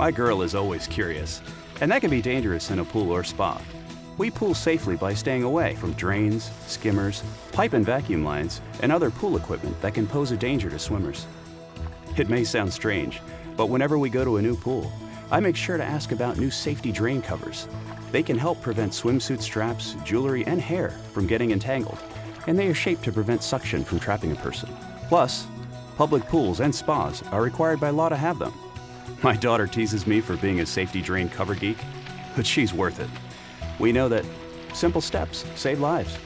My girl is always curious, and that can be dangerous in a pool or spa. We pool safely by staying away from drains, skimmers, pipe and vacuum lines, and other pool equipment that can pose a danger to swimmers. It may sound strange, but whenever we go to a new pool, I make sure to ask about new safety drain covers. They can help prevent swimsuit straps, jewelry, and hair from getting entangled, and they are shaped to prevent suction from trapping a person. Plus, public pools and spas are required by law to have them. My daughter teases me for being a safety drain cover geek, but she's worth it. We know that simple steps save lives.